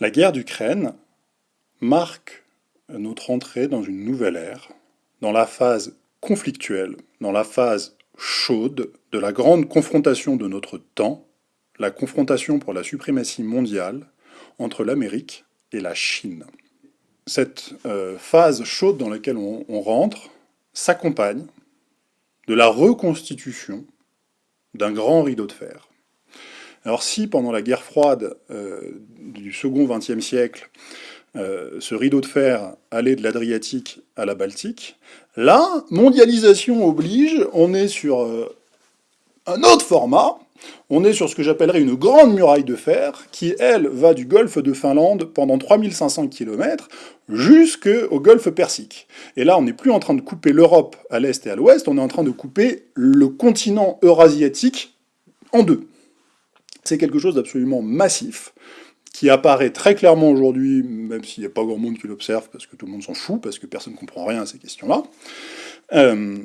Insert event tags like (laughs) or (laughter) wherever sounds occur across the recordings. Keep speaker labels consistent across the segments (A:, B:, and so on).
A: La guerre d'Ukraine marque notre entrée dans une nouvelle ère, dans la phase conflictuelle, dans la phase chaude de la grande confrontation de notre temps, la confrontation pour la suprématie mondiale entre l'Amérique et la Chine. Cette euh, phase chaude dans laquelle on, rentre s'accompagne de la reconstitution d'un grand rideau de fer. Alors si pendant la guerre froide euh, du second XXe siècle, euh, ce rideau de fer allait de l'Adriatique à la Baltique, là, mondialisation oblige, on est sur un autre format, on est sur ce que j'appellerais une grande muraille de fer, qui, elle, va du golfe de Finlande pendant 3500 km jusqu'au golfe Persique. Et là, on n'est plus en train de couper l'Europe à l'est et à l'ouest, on est en train de couper le continent eurasiatique en deux. C'est quelque chose d'absolument massif, qui apparaît très clairement aujourd'hui, même s'il n'y a pas grand monde qui l'observe, parce que tout le monde s'en fout, parce que personne ne comprend rien à ces questions-là. Euh,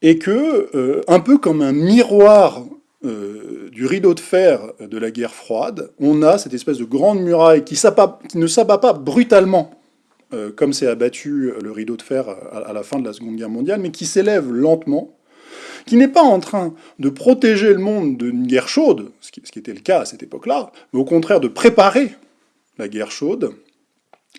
A: et que, euh, un peu comme un miroir euh, du rideau de fer de la guerre froide, on a cette espèce de grande muraille qui, ne s'abat pas brutalement, comme s'est abattu le rideau de fer à, la fin de la Seconde Guerre mondiale, mais qui s'élève lentement, qui n'est pas en train de protéger le monde d'une guerre chaude, ce qui était le cas à cette époque-là, mais au contraire de préparer la guerre chaude,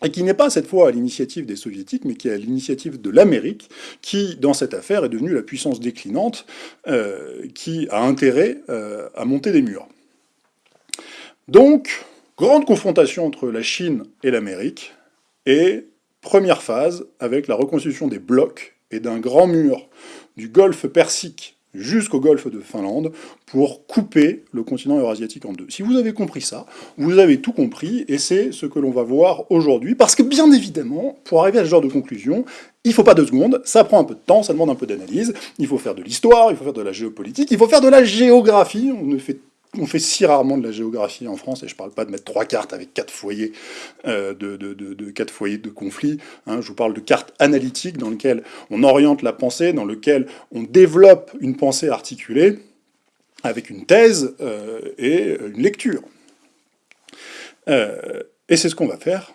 A: et qui n'est pas cette fois à l'initiative des soviétiques, mais qui est à l'initiative de l'Amérique, qui, dans cette affaire, est devenue la puissance déclinante, euh, qui a intérêt euh, à monter des murs. Donc, grande confrontation entre la Chine et l'Amérique, et première phase avec la reconstitution des blocs et d'un grand mur du golfe Persique jusqu'au golfe de Finlande pour couper le continent eurasiatique en deux. Si vous avez compris ça, vous avez tout compris, et c'est ce que l'on va voir aujourd'hui, parce que bien évidemment, pour arriver à ce genre de conclusion, il ne faut pas deux secondes, ça prend un peu de temps, ça demande un peu d'analyse, il faut faire de l'histoire, il faut faire de la géopolitique, il faut faire de la géographie, on ne fait on fait si rarement de la géographie en France, et je ne parle pas de mettre trois cartes avec quatre foyers euh, de, quatre foyers de conflit. Hein. je vous parle de cartes analytiques dans lesquelles on oriente la pensée, dans lesquelles on développe une pensée articulée avec une thèse euh, et une lecture. Euh, et c'est ce qu'on va faire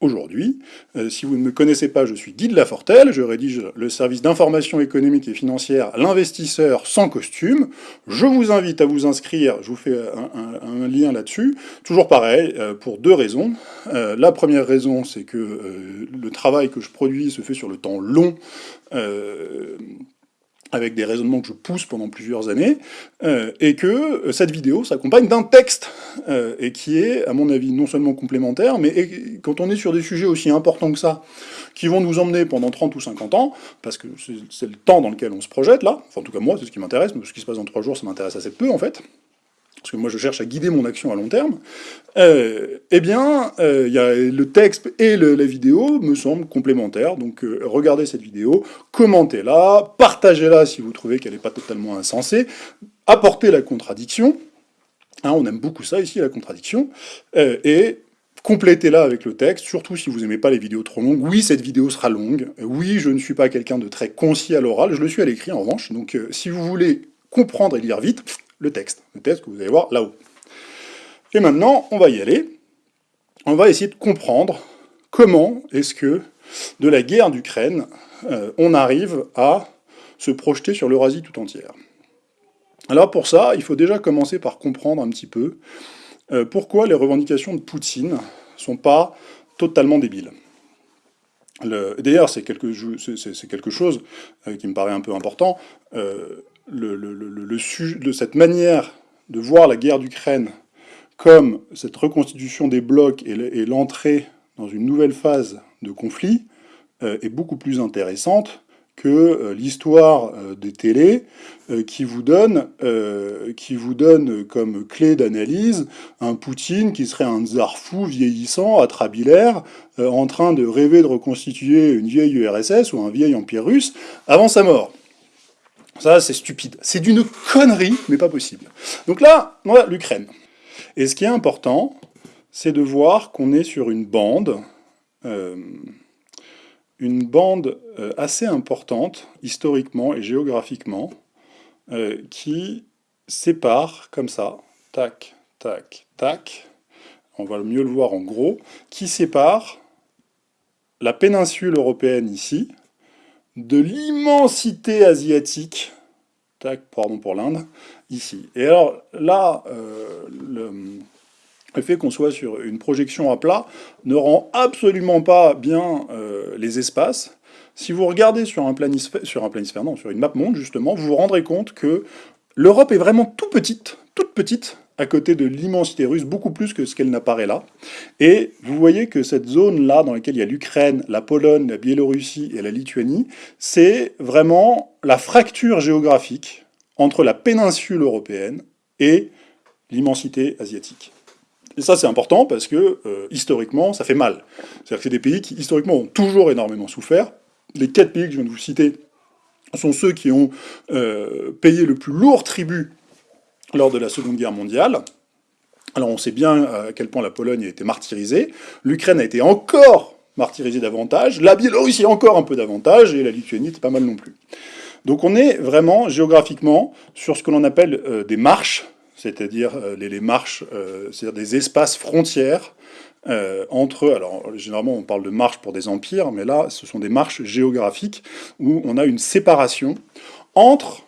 A: aujourd'hui. Euh, si vous ne me connaissez pas, je suis Guy de Lafortelle, je rédige le service d'information économique et financière L'investisseur sans costume. Je vous invite à vous inscrire, je vous fais un, lien là-dessus. Toujours pareil, euh, pour deux raisons. Euh, la première raison, c'est que le travail que je produis se fait sur le temps long, avec des raisonnements que je pousse pendant plusieurs années, euh, et que euh, cette vidéo s'accompagne d'un texte, euh, et qui est, à mon avis, non seulement complémentaire, mais quand on est sur des sujets aussi importants que ça, qui vont nous emmener pendant 30 ou 50 ans, parce que c'est le temps dans lequel on se projette, là, enfin en tout cas moi, c'est ce qui m'intéresse, mais ce qui se passe dans 3 jours, ça m'intéresse assez peu, en fait, parce que moi je cherche à guider mon action à long terme, euh, eh bien, euh, y a le texte et la vidéo me semblent complémentaires, donc euh, regardez cette vidéo, commentez-la, partagez-la si vous trouvez qu'elle n'est pas totalement insensée, apportez la contradiction, hein, on aime beaucoup ça ici, la contradiction, et complétez-la avec le texte, surtout si vous n'aimez pas les vidéos trop longues. Oui, cette vidéo sera longue, oui, je ne suis pas quelqu'un de très concis à l'oral, je le suis à l'écrit en revanche, donc si vous voulez comprendre et lire vite, le texte, le texte que vous allez voir là-haut. Et maintenant, on va y aller. On va essayer de comprendre comment est-ce que, de la guerre d'Ukraine, euh, on arrive à se projeter sur l'Eurasie tout entière. Alors pour ça, il faut déjà commencer par comprendre un petit peu euh, pourquoi les revendications de Poutine sont pas totalement débiles. D'ailleurs, c'est quelque, chose euh, qui me paraît un peu important le, de cette manière de voir la guerre d'Ukraine comme cette reconstitution des blocs et l'entrée dans une nouvelle phase de conflit euh, est beaucoup plus intéressante que euh, l'histoire euh, des télés qui, vous donne, qui vous donne comme clé d'analyse un Poutine qui serait un tsar fou vieillissant, atrabilaire, en train de rêver de reconstituer une vieille URSS ou un vieil empire russe avant sa mort. Ça, c'est stupide. C'est d'une connerie, mais pas possible. Donc là, a l'Ukraine. Et ce qui est important, c'est de voir qu'on est sur une bande, euh, une bande euh, assez importante, historiquement et géographiquement, euh, qui sépare, comme ça, tac, tac, tac. on va mieux le voir en gros, qui sépare la péninsule européenne ici, de l'immensité asiatique, tac, pardon pour l'Inde, ici. Et alors là, euh, le, fait qu'on soit sur une projection à plat ne rend absolument pas bien euh, les espaces. Si vous regardez sur un planisphère, sur non, sur une map monde justement, vous vous rendrez compte que l'Europe est vraiment tout petite, toute petite, à côté de l'immensité russe, beaucoup plus que ce qu'elle n'apparaît là. Et vous voyez que cette zone-là, dans laquelle il y a l'Ukraine, la Pologne, la Biélorussie et la Lituanie, c'est vraiment la fracture géographique entre la péninsule européenne et l'immensité asiatique. Et ça, c'est important parce que, euh, historiquement, ça fait mal. C'est-à-dire que c'est des pays qui, historiquement, ont toujours énormément souffert. Les quatre pays que je viens de vous citer sont ceux qui ont euh, payé le plus lourd tribut lors de la Seconde Guerre mondiale. Alors on sait bien à quel point la Pologne a été martyrisée, l'Ukraine a été encore martyrisée davantage, la Biélorussie encore un peu davantage, et la Lituanie pas mal non plus. Donc on est vraiment géographiquement sur ce que l'on appelle euh, des marches, c'est-à-dire euh, les, marches, euh, c'est-à-dire des espaces frontières entre, alors généralement on parle de marches pour des empires, mais là ce sont des marches géographiques où on a une séparation entre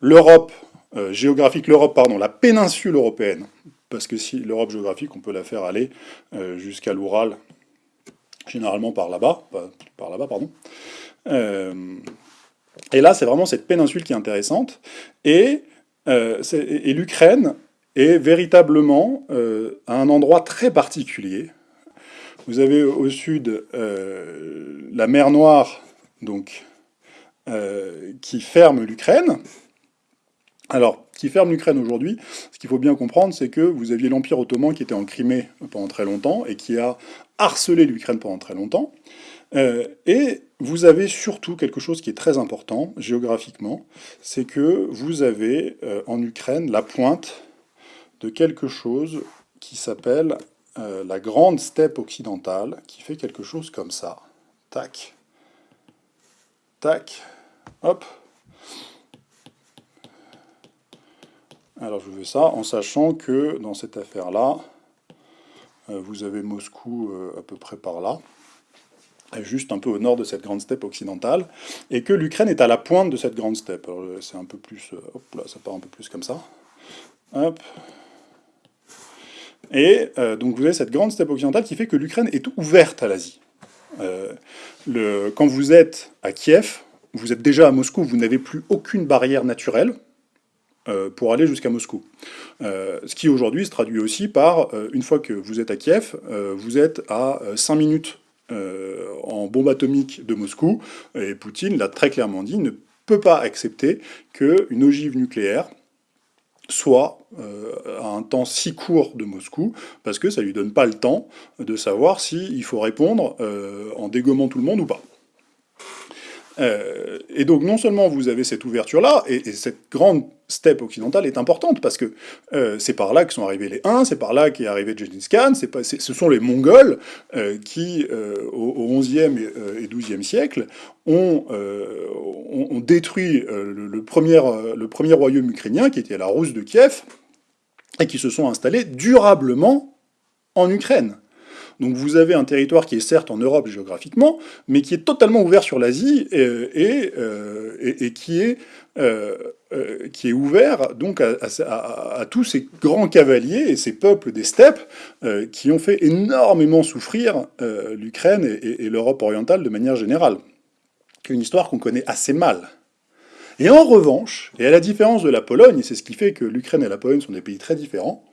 A: l'Europe euh, géographique, l'Europe, pardon, la péninsule européenne, parce que si l'Europe géographique, on peut la faire aller euh, jusqu'à l'Oural, généralement par là-bas, par là-bas, pardon. Euh, et là, c'est vraiment cette péninsule qui est intéressante, et, et l'Ukraine est véritablement à un endroit très particulier. Vous avez au sud la mer Noire, donc, qui ferme l'Ukraine, alors, qui ferme l'Ukraine aujourd'hui, ce qu'il faut bien comprendre, c'est que vous aviez l'Empire ottoman qui était en Crimée pendant très longtemps et qui a harcelé l'Ukraine pendant très longtemps. Euh, et vous avez surtout quelque chose qui est très important géographiquement, c'est que vous avez euh, en Ukraine la pointe de quelque chose qui s'appelle euh, la grande steppe occidentale, qui fait quelque chose comme ça. Tac. Tac. Hop. Alors je fais ça en sachant que dans cette affaire-là, euh, vous avez Moscou euh, à peu près par là, juste un peu au nord de cette grande steppe occidentale, et que l'Ukraine est à la pointe de cette grande steppe. Euh, c'est un peu plus... hop là, ça part un peu plus comme ça. Hop. Et donc vous avez cette grande steppe occidentale qui fait que l'Ukraine est ouverte à l'Asie. quand vous êtes à Kiev, vous êtes déjà à Moscou, vous n'avez plus aucune barrière naturelle, pour aller jusqu'à Moscou. Euh, ce qui aujourd'hui se traduit aussi par, euh, une fois que vous êtes à Kiev, vous êtes à 5 minutes en bombe atomique de Moscou, et Poutine l'a très clairement dit, ne peut pas accepter qu'une ogive nucléaire soit à un temps si court de Moscou, parce que ça lui donne pas le temps de savoir s'il faut répondre en dégommant tout le monde ou pas. Euh, et donc non seulement vous avez cette ouverture-là, et, cette grande steppe occidentale est importante, parce que euh, c'est par là que sont arrivés les Huns, c'est par là qu'est arrivé Genghis Khan, pas, ce sont les Mongols euh, qui, au, XIe et, XIIe siècle, ont, ont, détruit le, premier, le premier royaume ukrainien, qui était la Rousse de Kiev, et qui se sont installés durablement en Ukraine. Donc vous avez un territoire qui est certes en Europe géographiquement, mais qui est totalement ouvert sur l'Asie et, euh, qui, est, euh, euh, qui est ouvert donc à, tous ces grands cavaliers et ces peuples des steppes qui ont fait énormément souffrir l'Ukraine et, l'Europe orientale de manière générale. Une histoire qu'on connaît assez mal. Et en revanche, et à la différence de la Pologne, c'est ce qui fait que l'Ukraine et la Pologne sont des pays très différents,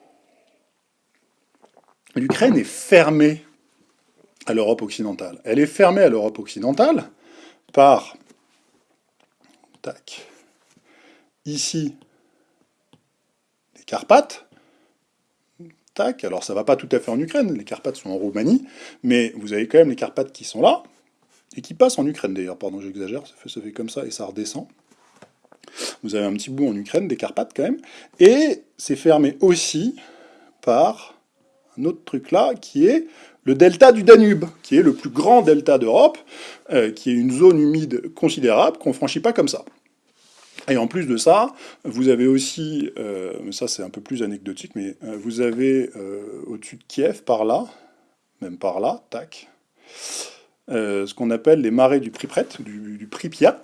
A: l'Ukraine est fermée à l'Europe occidentale. Elle est fermée à l'Europe occidentale par, tac, ici, les Carpates, tac, alors ça va pas tout à fait en Ukraine, les Carpates sont en Roumanie, mais vous avez quand même les Carpates qui sont là, et qui passent en Ukraine d'ailleurs, pardon j'exagère, ça fait, fait comme ça et ça redescend. Vous avez un petit bout en Ukraine, des Carpates quand même, et c'est fermé aussi par un autre truc là, qui est le delta du Danube, qui est le plus grand delta d'Europe, euh, qui est une zone humide considérable qu'on ne franchit pas comme ça. Et en plus de ça, vous avez aussi, euh, ça c'est un peu plus anecdotique, mais euh, vous avez au-dessus de Kiev, par là, même par là, tac, ce qu'on appelle les marais du Pripret, du Pripyat,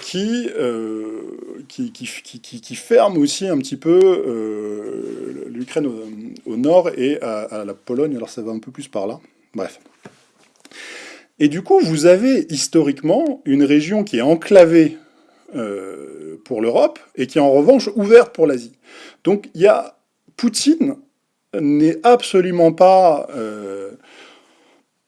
A: qui, qui, qui, qui, ferme aussi un petit peu l'Ukraine au, nord et à, à la Pologne, alors ça va un peu plus par là, bref. Et du coup, vous avez historiquement une région qui est enclavée euh, pour l'Europe et qui est en revanche ouverte pour l'Asie. Donc il y a Poutine n'est absolument pas euh,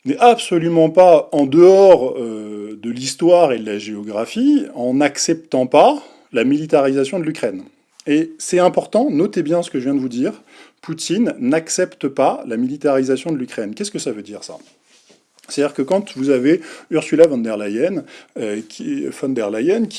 A: n'est absolument pas en dehors euh, de l'histoire et de la géographie en n'acceptant pas la militarisation de l'Ukraine. Et c'est important, notez bien ce que je viens de vous dire, Poutine n'accepte pas la militarisation de l'Ukraine. Qu'est-ce que ça veut dire ça? C'est-à-dire que quand vous avez Ursula von der Leyen, euh, qui,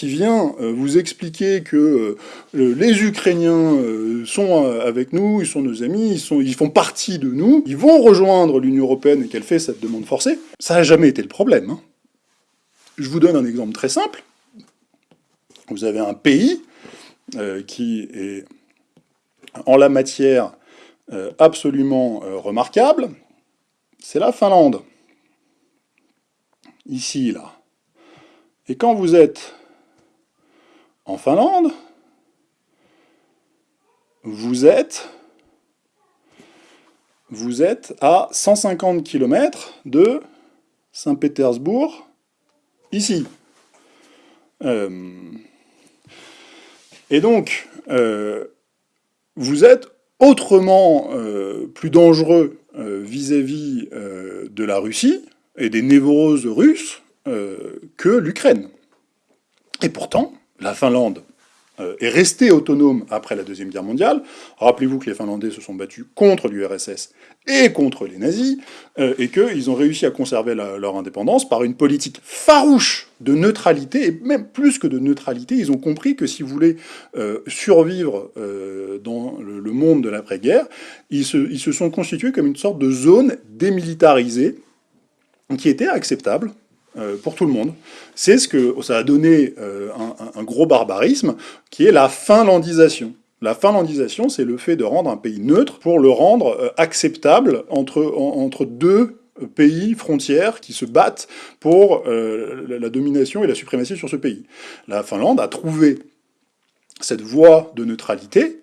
A: vient euh, vous expliquer que euh, les Ukrainiens sont avec nous, ils sont nos amis, ils font partie de nous, ils vont rejoindre l'Union Européenne et qu'elle fait cette demande forcée, ça n'a jamais été le problème. Hein. Je vous donne un exemple très simple. Vous avez un pays qui est en la matière absolument remarquable, c'est la Finlande ici, là. Et quand vous êtes en Finlande, vous êtes, vous êtes à 150 km de Saint-Pétersbourg, ici. Euh, et donc, euh, vous êtes autrement euh, plus dangereux vis-à-vis -vis, de la Russie, et des névroses russes euh, que l'Ukraine. Et pourtant, la Finlande euh, est restée autonome après la Deuxième Guerre mondiale. Rappelez-vous que les Finlandais se sont battus contre l'URSS et contre les nazis, euh, et qu'ils ont réussi à conserver leur indépendance par une politique farouche de neutralité, et même plus que de neutralité, ils ont compris que si vous voulez survivre dans le, monde de l'après-guerre, ils se sont constitués comme une sorte de zone démilitarisée, qui était acceptable euh, pour tout le monde. C'est ce que ça a donné euh, un, gros barbarisme, qui est la finlandisation. La finlandisation, c'est le fait de rendre un pays neutre pour le rendre euh, acceptable entre, entre deux pays frontières qui se battent pour la domination et la suprématie sur ce pays. La Finlande a trouvé cette voie de neutralité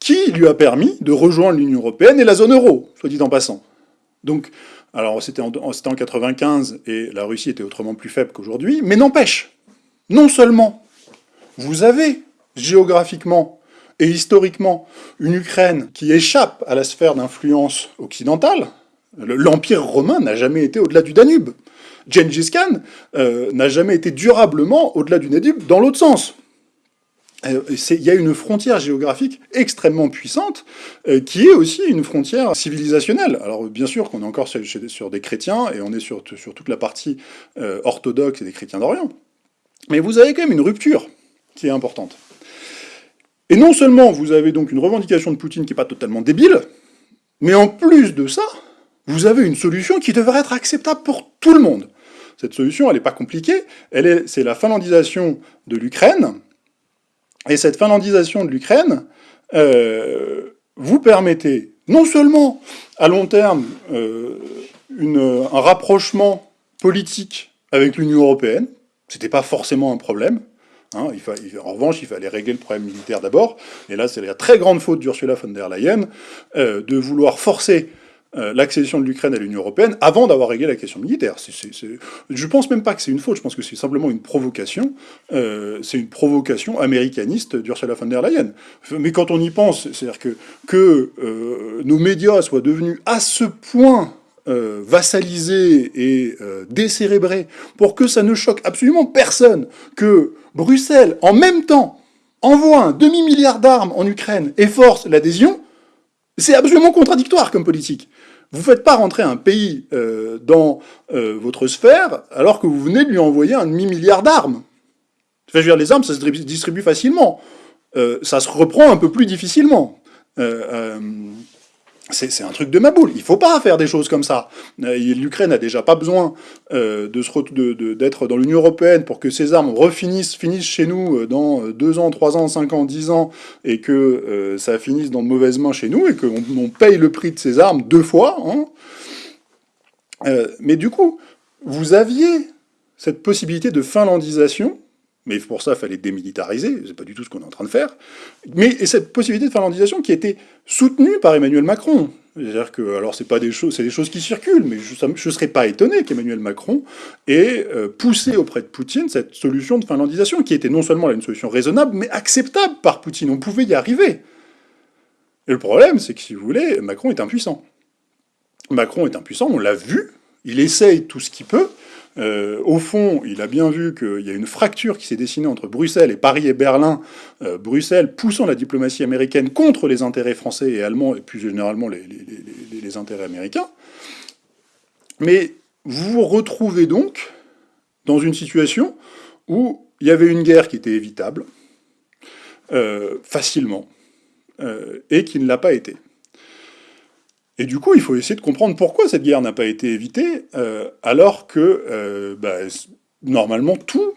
A: qui lui a permis de rejoindre l'Union européenne et la zone euro, soit dit en passant. Donc, alors c'était en, en 95 et la Russie était autrement plus faible qu'aujourd'hui, mais n'empêche, non seulement vous avez géographiquement et historiquement une Ukraine qui échappe à la sphère d'influence occidentale, l'Empire romain n'a jamais été au-delà du Danube. Gengis Khan euh, n'a jamais été durablement au-delà du Danube dans l'autre sens. Euh, il y a une frontière géographique extrêmement puissante, euh, qui est aussi une frontière civilisationnelle. Alors bien sûr qu'on est encore sur, des chrétiens, et on est sur, toute la partie euh, orthodoxe et des chrétiens d'Orient. Mais vous avez quand même une rupture qui est importante. Et non seulement vous avez donc une revendication de Poutine qui n'est pas totalement débile, mais en plus de ça, vous avez une solution qui devrait être acceptable pour tout le monde. Cette solution, elle n'est pas compliquée, c'est la finlandisation de l'Ukraine, et cette finlandisation de l'Ukraine euh, vous permettait non seulement à long terme euh, un rapprochement politique avec l'Union européenne, c'était pas forcément un problème, hein, en revanche, il fallait régler le problème militaire d'abord, et là c'est la très grande faute d'Ursula von der Leyen euh, de vouloir forcer euh, l'accession de l'Ukraine à l'Union Européenne avant d'avoir réglé la question militaire. Je ne Je pense même pas que c'est une faute, je pense que c'est simplement une provocation. Euh, c'est une provocation américaniste d'Ursula von der Leyen. Mais quand on y pense, c'est-à-dire que, que euh, nos médias soient devenus à ce point vassalisés et décérébrés pour que ça ne choque absolument personne que Bruxelles, en même temps, envoie un demi-milliard d'armes en Ukraine et force l'adhésion, c'est absolument contradictoire comme politique. Vous ne faites pas rentrer un pays euh, dans euh, votre sphère alors que vous venez de lui envoyer un demi-milliard d'armes. je veux dire, les armes, ça se distribue facilement. Euh, ça se reprend un peu plus difficilement. C'est un truc de ma boule. Il faut pas faire des choses comme ça. Euh, L'Ukraine a déjà pas besoin euh, d'être de dans l'Union Européenne pour que ces armes refinissent, finissent chez nous euh, dans 2 ans, 3 ans, 5 ans, 10 ans, et que ça finisse dans de mauvaises mains chez nous, et qu'on paye le prix de ces armes deux fois. Hein. mais du coup, vous aviez cette possibilité de finlandisation mais pour ça, il fallait démilitariser, c'est pas du tout ce qu'on est en train de faire. Mais et cette possibilité de finlandisation qui a été soutenue par Emmanuel Macron. C'est-à-dire que, alors c'est pas des choses, qui circulent, mais je ne serais pas étonné qu'Emmanuel Macron ait euh, poussé auprès de Poutine cette solution de finlandisation, qui était non seulement une solution raisonnable, mais acceptable par Poutine. On pouvait y arriver. Et le problème, c'est que si vous voulez, Macron est impuissant. Macron est impuissant, on l'a vu, il essaye tout ce qu'il peut, euh, au fond, il a bien vu qu'il y a une fracture qui s'est dessinée entre Bruxelles et Paris et Berlin, euh, Bruxelles poussant la diplomatie américaine contre les intérêts français et allemands, et plus généralement les, intérêts américains. Mais vous vous retrouvez donc dans une situation où il y avait une guerre qui était évitable, euh, facilement, et qui ne l'a pas été. Et du coup, il faut essayer de comprendre pourquoi cette guerre n'a pas été évitée, euh, alors que, euh, bah, normalement, tout,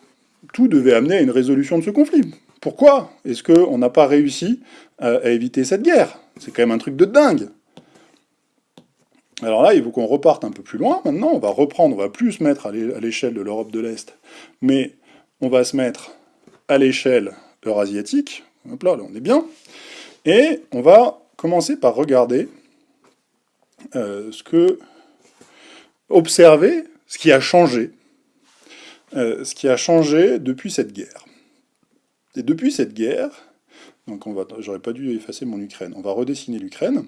A: tout devait amener à une résolution de ce conflit. Pourquoi est-ce qu'on n'a pas réussi à, éviter cette guerre? C'est quand même un truc de dingue alors là, il faut qu'on reparte un peu plus loin. Maintenant, on va reprendre, on va plus se mettre à l'échelle de l'Europe de l'Est, mais on va se mettre à l'échelle eurasiatique. Hop là, là, on est bien. Et on va commencer par regarder euh, ce que observer ce qui a changé, euh, ce qui a changé depuis cette guerre. Et depuis cette guerre, donc on va, j'aurais pas dû effacer mon Ukraine, on va redessiner l'Ukraine.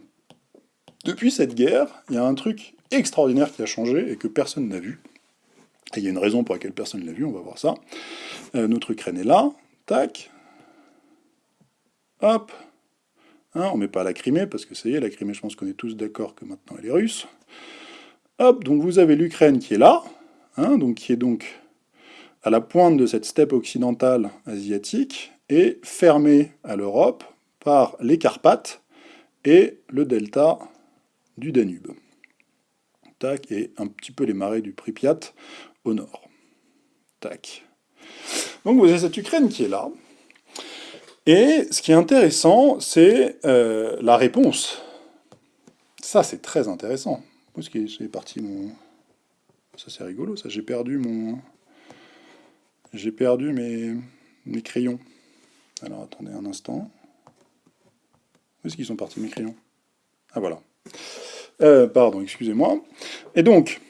A: Depuis cette guerre, il y a un truc extraordinaire qui a changé et que personne n'a vu. Et il y a une raison pour laquelle personne ne l'a vu, on va voir ça. Euh, notre Ukraine est là, tac, hop, Hein, on met pas la Crimée, parce que ça y est, la Crimée, je pense qu'on est tous d'accord que maintenant elle est russe. Hop, donc vous avez l'Ukraine qui est là, hein, donc qui est donc à la pointe de cette steppe occidentale asiatique, et fermée à l'Europe par les Carpates et le delta du Danube. Tac, et un petit peu les marais du Pripyat au nord. Tac. Donc vous avez cette Ukraine qui est là, et ce qui est intéressant, c'est euh, la réponse. Ça, c'est très intéressant. Où est-ce est parti mon... Ça, c'est rigolo, ça. J'ai perdu mon... J'ai perdu mes... mes crayons. Alors, attendez un instant. Où est-ce qu'ils sont partis, mes crayons? Ah, voilà. Euh, pardon, excusez-moi. Et donc,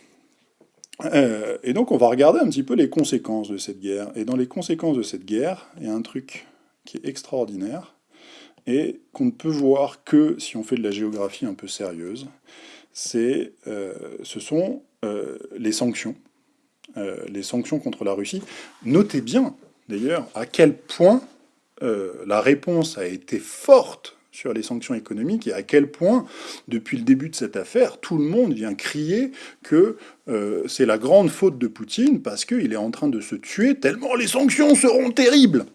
A: euh, et donc, on va regarder un petit peu les conséquences de cette guerre. Et dans les conséquences de cette guerre, il y a un truc qui est extraordinaire, et qu'on ne peut voir que si on fait de la géographie un peu sérieuse, euh, ce sont euh, les sanctions, euh, les sanctions contre la Russie. Notez bien, d'ailleurs, à quel point la réponse a été forte sur les sanctions économiques et à quel point, depuis le début de cette affaire, tout le monde vient crier que c'est la grande faute de Poutine parce qu'il est en train de se tuer tellement les sanctions seront terribles.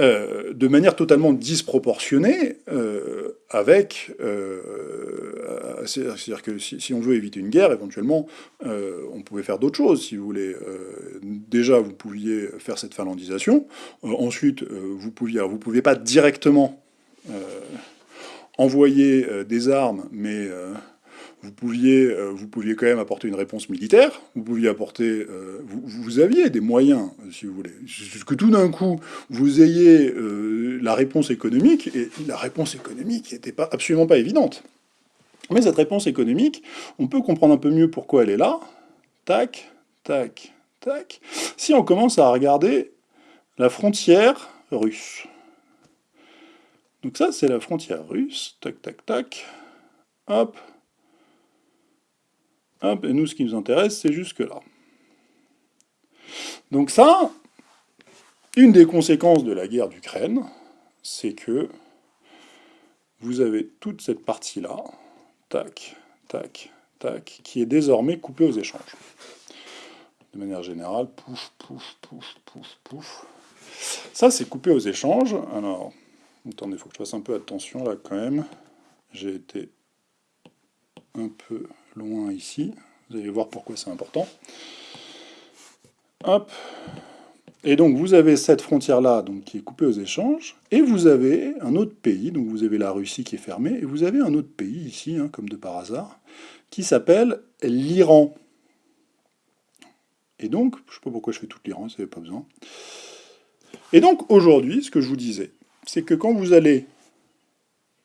A: Euh, de manière totalement disproportionnée euh, avec... Euh, c'est-à-dire que si, on veut éviter une guerre, éventuellement, on pouvait faire d'autres choses, si vous voulez. déjà, vous pouviez faire cette finlandisation. ensuite, vous pouviez... vous ne pouviez pas directement envoyer des armes, mais vous pouviez, euh, vous pouviez quand même apporter une réponse militaire, vous pouviez apporter, euh, vous, aviez des moyens, si vous voulez. Que tout d'un coup, vous ayez euh, la réponse économique, et la réponse économique n'était pas, absolument pas évidente. Mais cette réponse économique, on peut comprendre un peu mieux pourquoi elle est là. Tac, tac, tac. Si on commence à regarder la frontière russe. Donc ça, c'est la frontière russe. Tac, tac, tac. Hop. Hop, et nous, ce qui nous intéresse, c'est jusque-là. Donc ça, une des conséquences de la guerre d'Ukraine, c'est que vous avez toute cette partie-là, tac, tac, tac, qui est désormais coupée aux échanges. De manière générale, pouf, pouf, pouf, pouf, pouf. Ça, c'est coupé aux échanges. Alors, attendez, il faut que je fasse un peu attention là quand même. j'ai été un peu loin ici. Vous allez voir pourquoi c'est important. Hop. Et donc vous avez cette frontière-là qui est coupée aux échanges, et vous avez un autre pays, donc vous avez la Russie qui est fermée, et vous avez un autre pays ici, hein, comme de par hasard, qui s'appelle l'Iran. Et donc, je ne sais pas pourquoi je fais tout l'Iran, ça n'avait pas besoin. Et donc aujourd'hui, ce que je vous disais, c'est que quand vous allez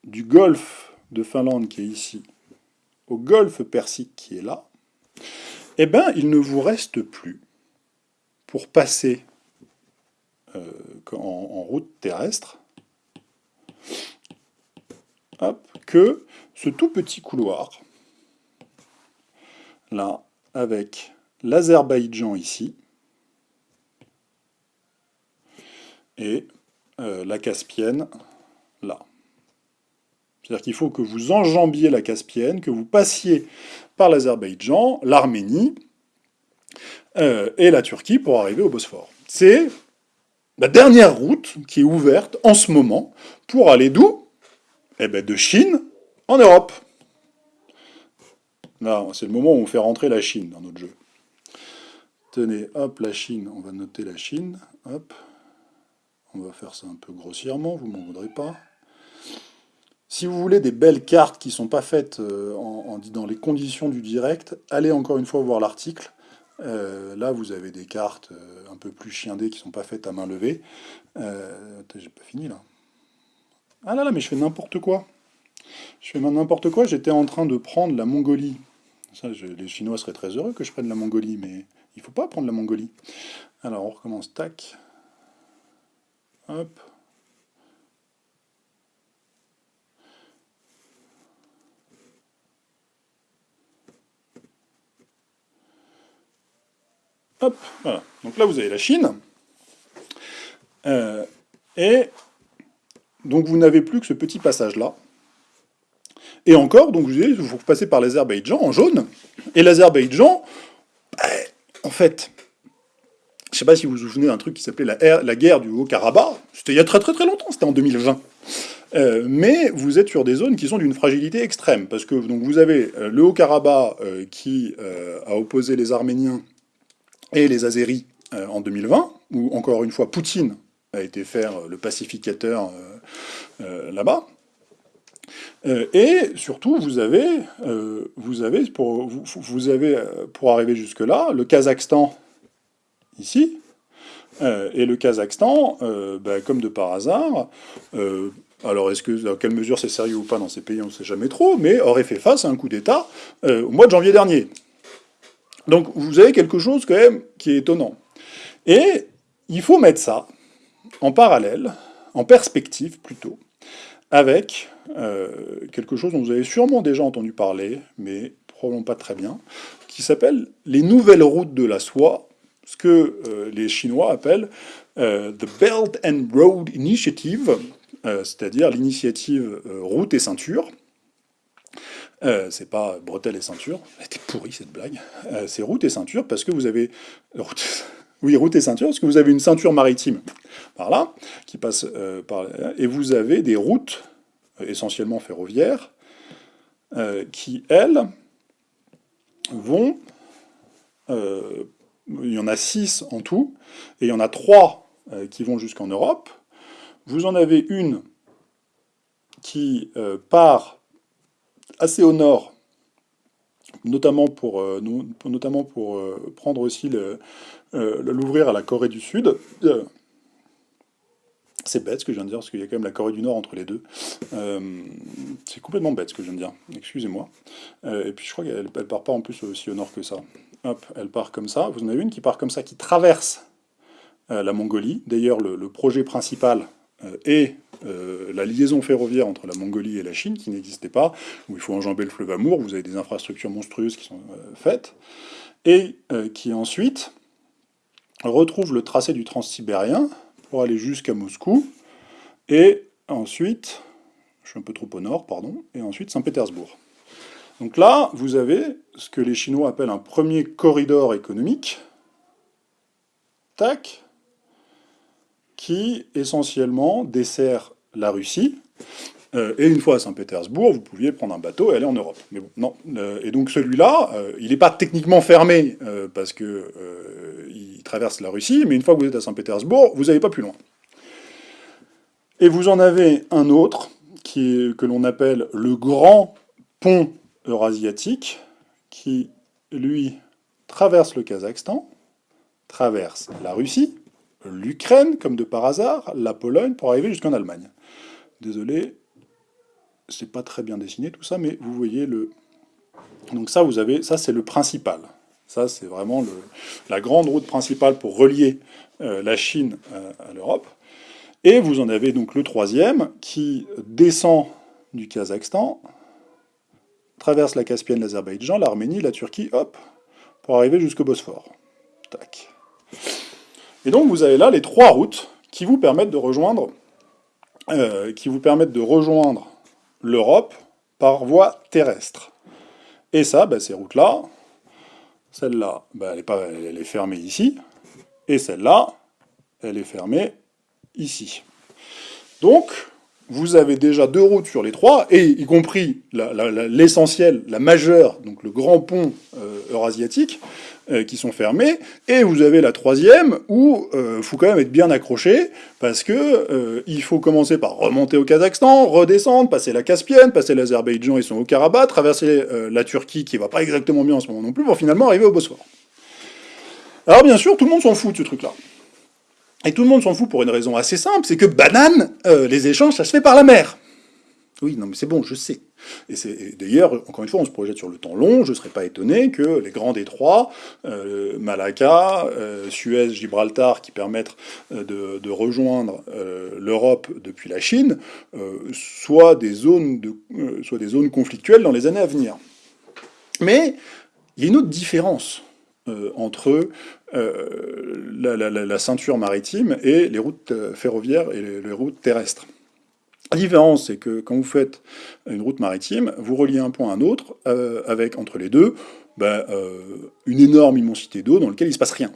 A: du golfe de Finlande qui est ici, au golfe Persique qui est là, eh bien, il ne vous reste plus, pour passer euh, en, route terrestre, que ce tout petit couloir, là, avec l'Azerbaïdjan ici, et euh, la Caspienne là. C'est-à-dire qu'il faut que vous enjambiez la Caspienne, que vous passiez par l'Azerbaïdjan, l'Arménie euh, et la Turquie pour arriver au Bosphore. C'est la dernière route qui est ouverte en ce moment pour aller d'où? Eh bien de Chine en Europe. Là, c'est le moment où on fait rentrer la Chine dans notre jeu. Tenez, hop, la Chine, on va noter la Chine, hop. On va faire ça un peu grossièrement, vous m'en voudrez pas. Si vous voulez des belles cartes qui ne sont pas faites euh, en, dans les conditions du direct, allez encore une fois voir l'article. Euh, là, vous avez des cartes euh, un peu plus chiendées qui ne sont pas faites à main levée. J'ai pas fini là. Ah là là, mais je fais n'importe quoi. Je fais n'importe quoi. J'étais en train de prendre la Mongolie. Ça, les Chinois seraient très heureux que je prenne la Mongolie, mais il faut pas prendre la Mongolie. Alors, on recommence. Tac. Hop. Hop, voilà. Donc là, vous avez la Chine. Euh, et donc vous n'avez plus que ce petit passage-là. Et encore, donc vous, vous passez par l'Azerbaïdjan en jaune. Et l'Azerbaïdjan, ben, en fait, je ne sais pas si vous vous souvenez d'un truc qui s'appelait la, la, guerre du Haut-Karabakh. C'était il y a très très très longtemps, c'était en 2020. Euh, mais vous êtes sur des zones qui sont d'une fragilité extrême, parce que donc, vous avez euh, le Haut-Karabakh qui a opposé les Arméniens et les Azéris euh, en 2020, où encore une fois Poutine a été faire le pacificateur euh, euh, là-bas. et surtout, vous avez, vous avez, pour, vous, avez, pour arriver jusque-là, le Kazakhstan, ici, et le Kazakhstan, bah, comme de par hasard, alors est-ce que, dans quelle mesure c'est sérieux ou pas dans ces pays, on ne sait jamais trop, mais aurait fait face à un coup d'État au mois de janvier dernier. Donc vous avez quelque chose quand même qui est étonnant. Et il faut mettre ça en parallèle, en perspective plutôt, avec euh, quelque chose dont vous avez sûrement déjà entendu parler, mais probablement pas très bien, qui s'appelle les nouvelles routes de la soie, ce que euh, les Chinois appellent euh, the Belt and Road Initiative, c'est-à-dire l'initiative route et ceinture, euh, c'est pas bretelles et ceinture. Elle était pourrie cette blague. Euh, c'est route et ceinture parce que vous avez. (laughs) Oui, route et ceinture, parce que vous avez une ceinture maritime par là, qui passe euh, par et vous avez des routes, essentiellement ferroviaires, qui, elles, vont. il y en a six en tout, et il y en a trois qui vont jusqu'en Europe. Vous en avez une qui part assez au nord, notamment pour, euh, notamment pour euh, prendre aussi euh, l'ouvrir à la Corée du Sud. c'est bête ce que je viens de dire, parce qu'il y a quand même la Corée du Nord entre les deux. c'est complètement bête ce que je viens de dire, excusez-moi. et puis je crois qu'elle ne part pas en plus aussi au nord que ça. Hop, elle part comme ça. Vous en avez une qui part comme ça, qui traverse la Mongolie. D'ailleurs, le, projet principal est euh, la liaison ferroviaire entre la Mongolie et la Chine, qui n'existait pas, où il faut enjamber le fleuve Amour, vous avez des infrastructures monstrueuses qui sont euh, faites, et euh, qui ensuite retrouve le tracé du transsibérien pour aller jusqu'à Moscou, et ensuite, je suis un peu trop au nord, pardon, et ensuite Saint-Pétersbourg. Donc là, vous avez ce que les Chinois appellent un premier corridor économique, tac, qui essentiellement dessert la Russie, et une fois à Saint-Pétersbourg, vous pouviez prendre un bateau et aller en Europe. Mais non. et donc celui-là, il n'est pas techniquement fermé, parce que il traverse la Russie, mais une fois que vous êtes à Saint-Pétersbourg, vous n'allez pas plus loin. Et vous en avez un autre, qui que l'on appelle le grand pont eurasiatique, qui, lui, traverse le Kazakhstan, traverse la Russie, l'Ukraine, comme de par hasard, la Pologne, pour arriver jusqu'en Allemagne. Désolé, c'est pas très bien dessiné tout ça, mais vous voyez le... Donc ça, vous avez, ça c'est le principal. Ça, c'est vraiment la grande route principale pour relier euh, la Chine euh, à l'Europe. Et vous en avez donc le troisième qui descend du Kazakhstan, traverse la Caspienne, l'Azerbaïdjan, l'Arménie, la Turquie, hop, pour arriver jusqu'au Bosphore. Tac. Et donc vous avez là les trois routes qui vous permettent de rejoindre, euh, qui vous permettent de rejoindre l'Europe par voie terrestre. Et ça, bah, ces routes-là, celle-là, bah, elle, est fermée ici, et celle-là, elle est fermée ici. Donc, vous avez déjà deux routes sur les trois, et y compris l'essentiel, la, majeure, donc le grand pont euh, eurasiatique, euh, qui sont fermés, et vous avez la troisième, où il euh, faut quand même être bien accroché, parce que il faut commencer par remonter au Kazakhstan, redescendre, passer la Caspienne, passer l'Azerbaïdjan, ils sont au Karabakh, traverser la Turquie, qui va pas exactement bien en ce moment non plus, pour finalement arriver au Bosphore. Alors bien sûr, tout le monde s'en fout de ce truc-là. Et tout le monde s'en fout pour une raison assez simple, c'est que banane, euh, les échanges, ça se fait par la mer. Oui, non mais c'est bon, je sais. Et, d'ailleurs, encore une fois, on se projette sur le temps long, je ne serais pas étonné que les grands détroits, euh, Malacca, euh, Suez, Gibraltar, qui permettent de, de rejoindre l'Europe depuis la Chine, soient des, zones conflictuelles dans les années à venir. Mais il y a une autre différence entre euh, la, ceinture maritime et les routes euh, ferroviaires et les, routes terrestres. La différence, c'est que quand vous faites une route maritime, vous reliez un point à un autre, euh, avec entre les deux ben, une énorme immensité d'eau dans laquelle il ne se passe rien.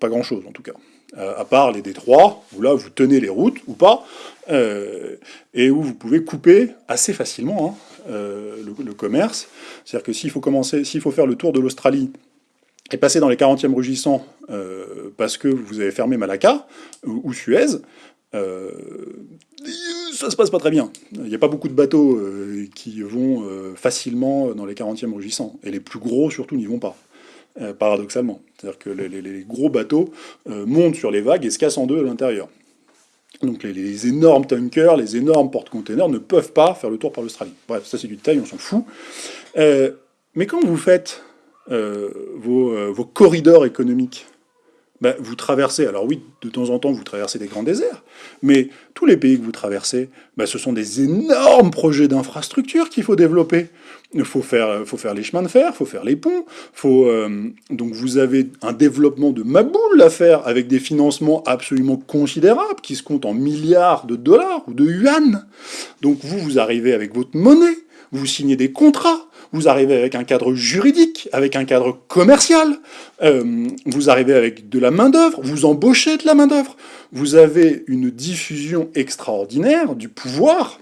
A: Pas grand-chose, en tout cas. à part les détroits, où là, vous tenez les routes, ou pas, et où vous pouvez couper assez facilement hein, le, commerce. C'est-à-dire que s'il faut faut faire le tour de l'Australie et passer dans les 40e rugissants euh, parce que vous avez fermé Malacca ou, Suez, euh, ça se passe pas très bien. Il n'y a pas beaucoup de bateaux euh, qui vont facilement dans les 40e rugissants, et les plus gros surtout n'y vont pas, paradoxalement. C'est-à-dire que les, gros bateaux montent sur les vagues et se cassent en deux à l'intérieur. Donc les, énormes tankers, les énormes porte-containers ne peuvent pas faire le tour par l'Australie. Bref, ça c'est du détail, on s'en fout. mais quand vous faites euh, euh, vos, corridors économiques. Ben, vous traversez, alors oui, de temps en temps, vous traversez des grands déserts, mais tous les pays que vous traversez, ben, ce sont des énormes projets d'infrastructures qu'il faut développer. Il faut faire, les chemins de fer, il faut faire les ponts, euh, donc vous avez un développement de maboule à faire avec des financements absolument considérables qui se comptent en milliards de dollars ou de yuan. Donc vous, vous arrivez avec votre monnaie, vous signez des contrats, vous arrivez avec un cadre juridique, avec un cadre commercial, euh, vous arrivez avec de la main-d'œuvre, vous embauchez de la main-d'œuvre, vous avez une diffusion extraordinaire du pouvoir,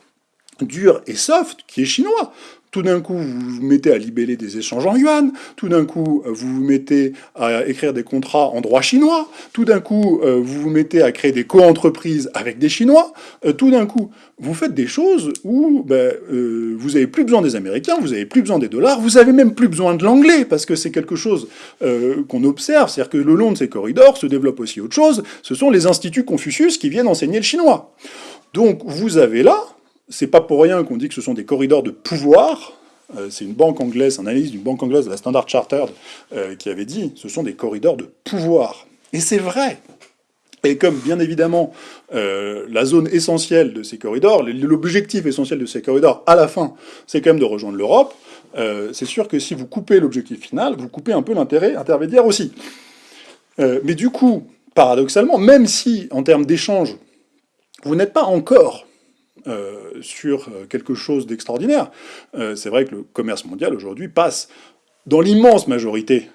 A: dur et soft, qui est chinois. Tout d'un coup, vous vous mettez à libeller des échanges en yuan, tout d'un coup, vous vous mettez à écrire des contrats en droit chinois, tout d'un coup, euh, vous vous mettez à créer des co-entreprises avec des Chinois, euh, tout d'un coup, vous faites des choses où ben, euh, vous n'avez plus besoin des Américains, vous n'avez plus besoin des dollars, vous avez même plus besoin de l'anglais, parce que c'est quelque chose qu'on observe, c'est-à-dire que le long de ces corridors se développe aussi autre chose, ce sont les instituts Confucius qui viennent enseigner le chinois. Donc vous avez là, c'est pas pour rien qu'on dit que ce sont des corridors de pouvoir. Euh, c'est une banque anglaise, une analyse d'une banque anglaise, la Standard Chartered, euh, qui avait dit ce sont des corridors de pouvoir. Et c'est vrai. Et comme, bien évidemment, euh, la zone essentielle de ces corridors, l'objectif essentiel de ces corridors, à la fin, c'est quand même de rejoindre l'Europe, c'est sûr que si vous coupez l'objectif final, vous coupez un peu l'intérêt intermédiaire aussi. mais du coup, paradoxalement, même si, en termes d'échange, vous n'êtes pas encore euh, sur euh, quelque chose d'extraordinaire. Euh, c'est vrai que le commerce mondial aujourd'hui passe dans l'immense majorité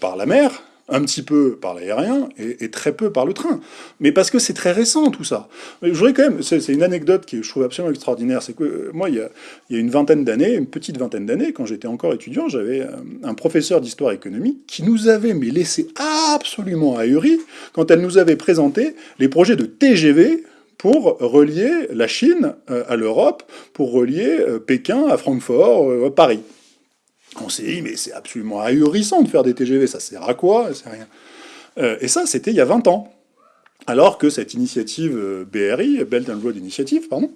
A: par la mer, un petit peu par l'aérien et, très peu par le train. Mais parce que c'est très récent tout ça. voudrais quand même, c'est une anecdote qui je trouve absolument extraordinaire, c'est que moi, il y, a, une vingtaine d'années, une petite vingtaine d'années, quand j'étais encore étudiant, j'avais un professeur d'histoire économique qui nous avait mais laissé absolument ahuris quand elle nous avait présenté les projets de TGV pour relier la Chine euh, à l'Europe, pour relier Pékin à Francfort, à Paris. On s'est dit, mais c'est absolument ahurissant de faire des TGV, ça sert à quoi Ça rien. Euh, et ça, c'était il y a 20 ans. Alors que cette initiative euh, BRI, Belt and Road Initiative, pardon,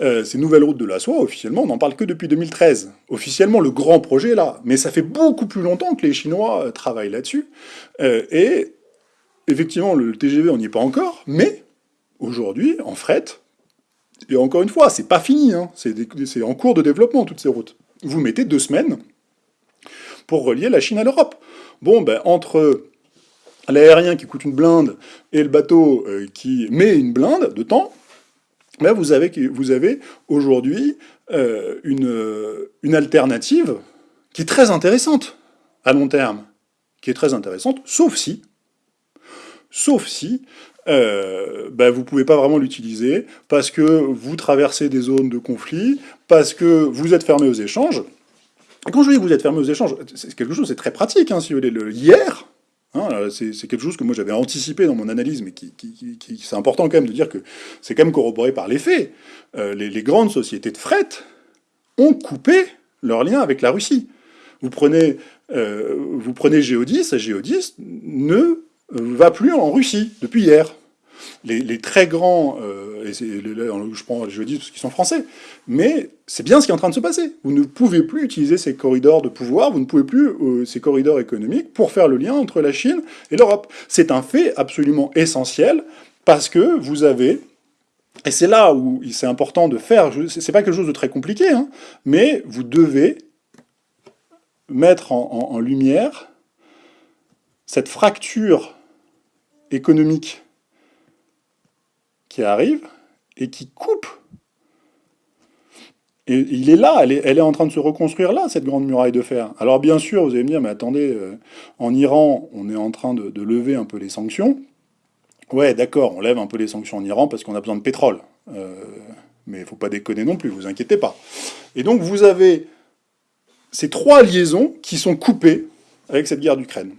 A: euh, ces nouvelles routes de la soie, officiellement, on n'en parle que depuis 2013. Officiellement, le grand projet est là. Mais ça fait beaucoup plus longtemps que les Chinois travaillent là-dessus. et effectivement, le TGV, on n'y est pas encore, mais aujourd'hui, en fret, et encore une fois, c'est pas fini, hein, c'est en cours de développement, toutes ces routes. Vous mettez deux semaines pour relier la Chine à l'Europe. Bon, ben, entre l'aérien qui coûte une blinde et le bateau euh, qui met une blinde de temps, ben vous avez, vous avez aujourd'hui euh, une, une alternative qui est très intéressante à long terme, qui est très intéressante, sauf si, sauf si euh, ben vous ne pouvez pas vraiment l'utiliser parce que vous traversez des zones de conflit, parce que vous êtes fermé aux échanges, quand je dis que vous êtes fermé aux échanges, c'est quelque chose, c'est très pratique, hein, hier, hein, c'est quelque chose que moi j'avais anticipé dans mon analyse, mais c'est important quand même de dire que c'est quand même corroboré par les faits. Euh, les, grandes sociétés de fret ont coupé leur lien avec la Russie. Vous prenez, euh, vous prenez Géodis, Géodis ne va plus en Russie depuis hier les, très grands, euh, je prends les jeudis parce qu'ils sont français, mais c'est bien ce qui est en train de se passer. Vous ne pouvez plus utiliser ces corridors de pouvoir, vous ne pouvez plus, euh, ces corridors économiques, pour faire le lien entre la Chine et l'Europe. C'est un fait absolument essentiel, parce que vous avez et c'est là où c'est important de faire, c'est pas quelque chose de très compliqué, hein, mais vous devez mettre en, lumière cette fracture économique qui arrive et qui coupe. Et il est là, elle est, elle est, en train de se reconstruire là, cette grande muraille de fer. Alors bien sûr, vous allez me dire, mais attendez, euh, en Iran, on est en train de, lever un peu les sanctions. Ouais, d'accord, on lève un peu les sanctions en Iran parce qu'on a besoin de pétrole. Euh, mais il ne faut pas déconner non plus, vous inquiétez pas. Et donc vous avez ces trois liaisons qui sont coupées avec cette guerre d'Ukraine.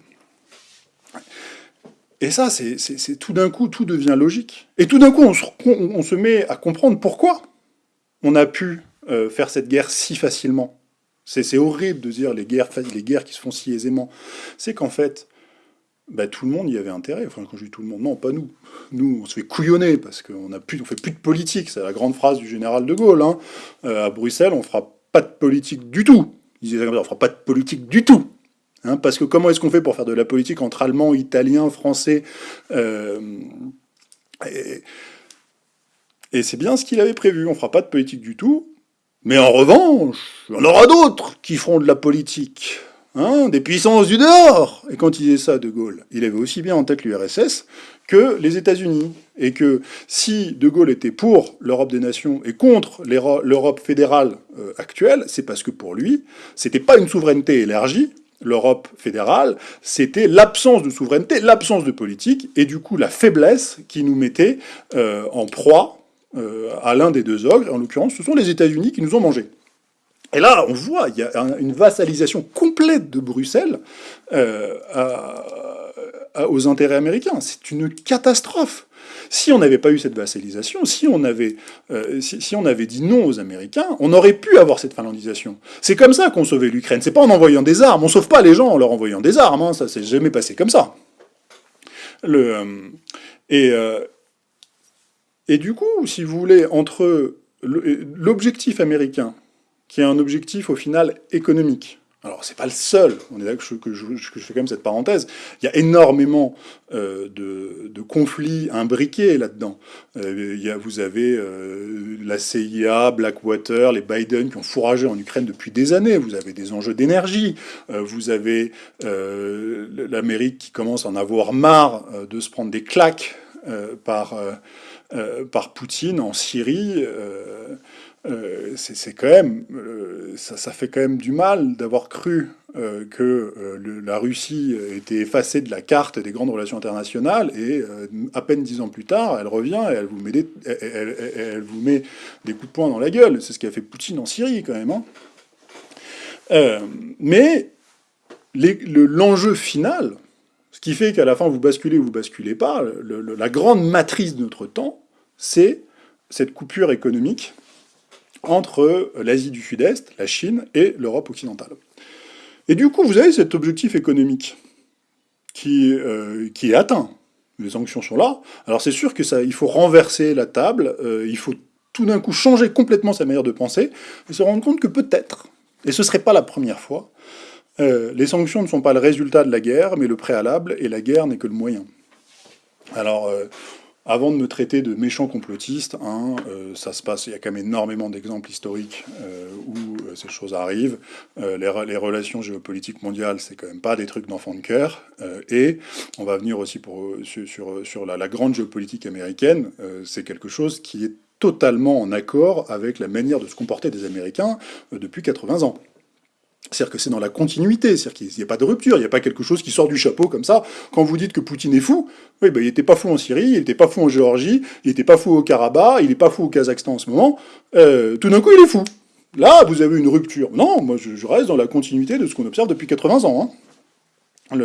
A: Et ça, c'est tout d'un coup, tout devient logique. Et tout d'un coup, on se, met à comprendre pourquoi on a pu euh, faire cette guerre si facilement. C'est horrible de dire les guerres, les guerres qui se font si aisément. C'est qu'en fait, bah, tout le monde y avait intérêt. Enfin, quand je dis tout le monde, non, pas nous. Nous, on se fait couillonner parce qu'on ne fait plus de politique. C'est la grande phrase du général de Gaulle. Hein. Euh, à Bruxelles, on fera pas de politique du tout. Il disait on fera pas de politique du tout. Hein, parce que comment est-ce qu'on fait pour faire de la politique entre Allemands, Italiens, Français euh, Et, c'est bien ce qu'il avait prévu. On ne fera pas de politique du tout. Mais en revanche, il y en aura d'autres qui feront de la politique. Hein, des puissances du dehors Et quand il disait ça, De Gaulle, il avait aussi bien en tête l'URSS que les États-Unis. Et que si De Gaulle était pour l'Europe des nations et contre l'Europe fédérale euh, actuelle, c'est parce que pour lui, c'était pas une souveraineté élargie, l'Europe fédérale, c'était l'absence de souveraineté, l'absence de politique, et du coup la faiblesse qui nous mettait euh, en proie euh, à l'un des deux ogres, en l'occurrence ce sont les États-Unis qui nous ont mangés. Et là, on voit, il y a une vassalisation complète de Bruxelles euh, aux intérêts américains. C'est une catastrophe. Si on n'avait pas eu cette vassalisation, si on, avait, euh, si, on avait dit non aux Américains, on aurait pu avoir cette finlandisation. C'est comme ça qu'on sauvait l'Ukraine. C'est pas en envoyant des armes. On sauve pas les gens en leur envoyant des armes. Hein. Ça s'est jamais passé comme ça. Euh, et, euh, et du coup, si vous voulez, entre l'objectif américain, qui est un objectif au final économique, alors, c'est pas le seul, on est là que je, que, je, fais quand même cette parenthèse. Il y a énormément euh, de, conflits imbriqués là-dedans. Euh, vous avez euh, la CIA, Blackwater, les Biden qui ont fourragé en Ukraine depuis des années. Vous avez des enjeux d'énergie. vous avez l'Amérique qui commence à en avoir marre de se prendre des claques par, par Poutine en Syrie. Euh, c'est quand même, euh, ça, fait quand même du mal d'avoir cru euh, que la Russie était effacée de la carte des grandes relations internationales, et à peine dix ans plus tard, elle revient et elle vous met des, coups de poing dans la gueule. C'est ce qu'a fait Poutine en Syrie, quand même. Hein. mais l'enjeu final, ce qui fait qu'à la fin vous basculez ou vous basculez pas, la grande matrice de notre temps, c'est cette coupure économique entre l'Asie du Sud-Est, la Chine, et l'Europe occidentale. Et du coup, vous avez cet objectif économique qui, euh, est atteint. Les sanctions sont là. Alors c'est sûr que ça, il faut renverser la table, euh, il faut tout d'un coup changer complètement sa manière de penser, et se rendre compte que peut-être, et ce ne serait pas la première fois, euh, les sanctions ne sont pas le résultat de la guerre, mais le préalable, et la guerre n'est que le moyen. Alors, avant de me traiter de méchant complotiste, hein, euh, ça se passe, il y a quand même énormément d'exemples historiques euh, où euh, ces choses arrivent. Les, relations géopolitiques mondiales, c'est quand même pas des trucs d'enfant de cœur. et on va venir aussi pour, sur, sur, la, grande géopolitique américaine, c'est quelque chose qui est totalement en accord avec la manière de se comporter des Américains depuis 80 ans. C'est-à-dire que c'est dans la continuité, c'est-à-dire qu'il n'y a pas de rupture, il n'y a pas quelque chose qui sort du chapeau comme ça. Quand vous dites que Poutine est fou, oui, ben, il n'était pas fou en Syrie, il n'était pas fou en Géorgie, il n'était pas fou au Karabakh, il n'est pas fou au Kazakhstan en ce moment, euh, tout d'un coup il est fou. Là, vous avez une rupture. Non, moi je, reste dans la continuité de ce qu'on observe depuis 80 ans. Hein.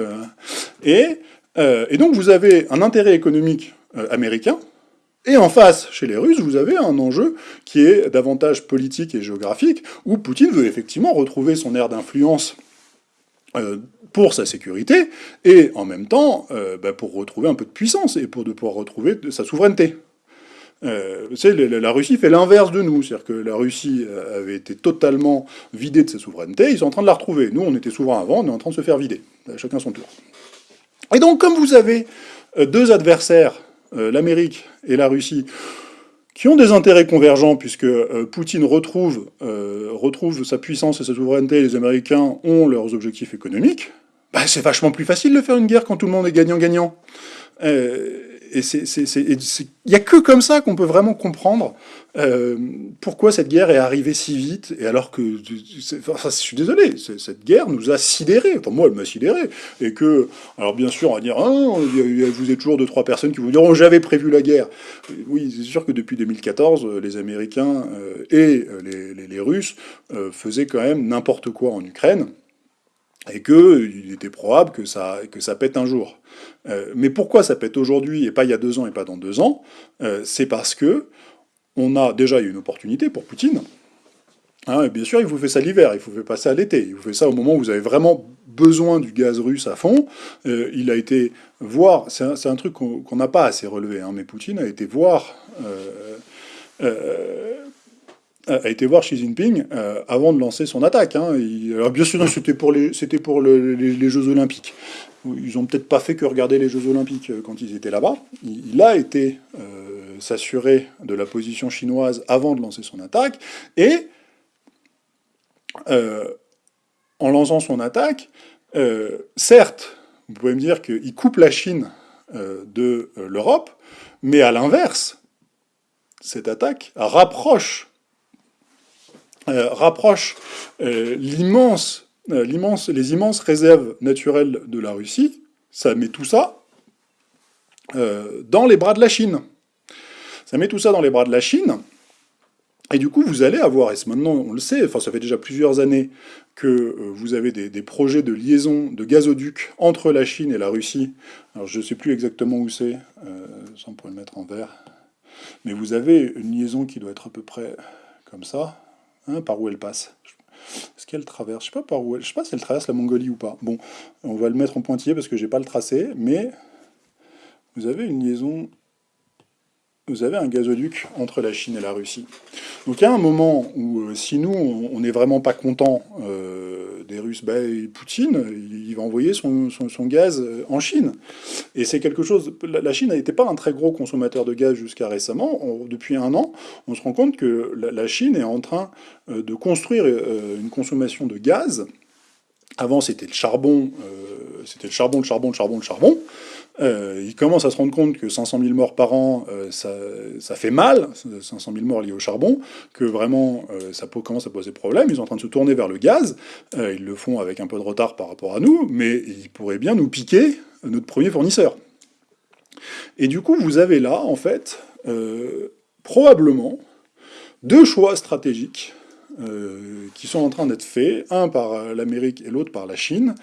A: Euh, et, donc vous avez un intérêt économique euh, américain, et en face, chez les Russes, vous avez un enjeu qui est davantage politique et géographique, où Poutine veut effectivement retrouver son aire d'influence euh, pour sa sécurité, et en même temps euh, bah, pour retrouver un peu de puissance, et pour de pouvoir retrouver sa souveraineté. Euh, la Russie fait l'inverse de nous, c'est-à-dire que la Russie avait été totalement vidée de sa souveraineté, ils sont en train de la retrouver. Nous, on était souverains avant, on est en train de se faire vider, chacun son tour. Et donc, comme vous avez deux adversaires l'Amérique et la Russie, qui ont des intérêts convergents, puisque euh, Poutine retrouve, euh, retrouve sa puissance et sa souveraineté, et les Américains ont leurs objectifs économiques, bah, c'est vachement plus facile de faire une guerre quand tout le monde est gagnant-gagnant et il n'y a que comme ça qu'on peut vraiment comprendre euh, pourquoi cette guerre est arrivée si vite, et alors que, enfin, je suis désolé, cette guerre nous a sidérés, enfin moi elle m'a sidéré, et que, alors bien sûr on va dire, ah, vous êtes toujours deux, trois personnes qui vous diront, j'avais prévu la guerre. Oui, c'est sûr que depuis 2014, les Américains euh, et les, Russes euh, faisaient quand même n'importe quoi en Ukraine, et qu'il était probable que ça, que ça pète un jour. Euh, mais pourquoi ça pète aujourd'hui et pas il y a deux ans et pas dans deux ans? Euh, C'est parce que on a déjà eu une opportunité pour Poutine. Hein, bien sûr, il vous fait ça l'hiver, il vous fait passer à l'été, il vous fait ça au moment où vous avez vraiment besoin du gaz russe à fond. Euh, il a été voir, c'est un, truc qu'on n'a pas assez relevé, hein, mais Poutine a été voir a été voir Xi Jinping euh, avant de lancer son attaque. Hein. alors bien sûr, c'était pour, les, Jeux Olympiques. Ils n'ont peut-être pas fait que regarder les Jeux Olympiques euh, quand ils étaient là-bas. Il, a été euh, s'assurer de la position chinoise avant de lancer son attaque. Et en lançant son attaque, certes, vous pouvez me dire qu'il coupe la Chine de l'Europe, mais à l'inverse, cette attaque rapproche rapproche euh, euh, l'immense, les immenses réserves naturelles de la Russie, ça met tout ça dans les bras de la Chine. Ça met tout ça dans les bras de la Chine, et du coup, vous allez avoir, et maintenant on le sait, enfin ça fait déjà plusieurs années que vous avez des, projets de liaison de gazoduc entre la Chine et la Russie. Alors je ne sais plus exactement où c'est, euh, ça on pourrait le mettre en vert. Mais vous avez une liaison qui doit être à peu près comme ça. Hein, par où elle passe. Est-ce qu'elle traverse? Je sais pas par où elle... Je sais pas si elle traverse la Mongolie ou pas. Bon, on va le mettre en pointillé parce que j'ai pas le tracé, mais vous avez une liaison vous avez un gazoduc entre la Chine et la Russie. Donc il y a un moment où, euh, si nous, on n'est vraiment pas content euh, des Russes, bah, Poutine, il va envoyer son, gaz euh, en Chine. Et c'est quelque chose... La Chine n'était pas un très gros consommateur de gaz jusqu'à récemment. depuis un an, on se rend compte que la, Chine est en train de construire une consommation de gaz. Avant, c'était le charbon, c'était le charbon, le charbon, le charbon, le charbon. Euh, il commence à se rendre compte que 500 000 morts par an, euh, ça, fait mal, 500 000 morts liés au charbon, que vraiment euh, ça commence à poser problème. Ils sont en train de se tourner vers le gaz. ils le font avec un peu de retard par rapport à nous, mais ils pourraient bien nous piquer notre premier fournisseur. Et du coup, vous avez là, en fait, probablement deux choix stratégiques qui sont en train d'être faits, un par l'Amérique et l'autre par la Chine,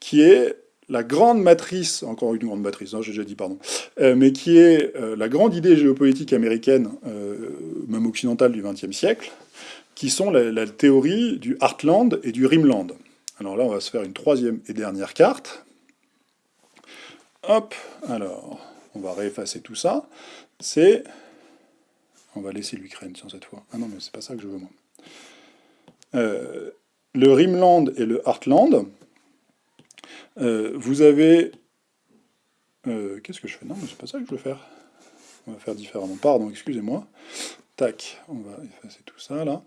A: qui est la grande matrice, encore une grande matrice, hein, j'ai déjà dit pardon, euh, mais qui est euh, la grande idée géopolitique américaine, euh, même occidentale du XXe siècle, qui sont la, théorie du Heartland et du Rimland. Alors là, on va se faire une troisième et dernière carte. Hop, alors, on va réeffacer tout ça. C'est... On va laisser l'Ukraine, tiens, cette fois. Ah non, mais c'est pas ça que je veux, moi. le Rimland et le Heartland, euh, vous avez... Euh, qu'est-ce que je fais? Non, c'est pas ça que je veux faire. On va faire différemment. Pardon, excusez-moi. Tac, on va effacer tout ça, là.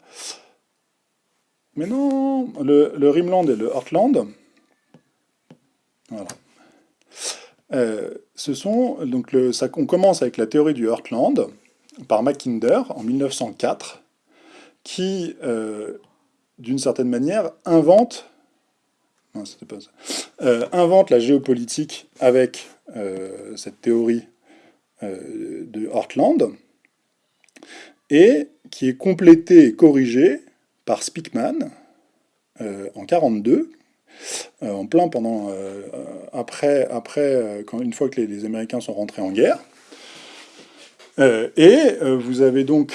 A: Mais non Le, le Rimland et le Heartland, voilà. Euh, ce sont, donc le, ça, on commence avec la théorie du Heartland, par Mackinder, en 1904, qui, d'une certaine manière, invente euh, invente la géopolitique avec euh, cette théorie euh, de Heartland, et qui est complétée et corrigée par Speakman en 42, en plein pendant après une fois que les, Américains sont rentrés en guerre. et vous avez donc